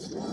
情况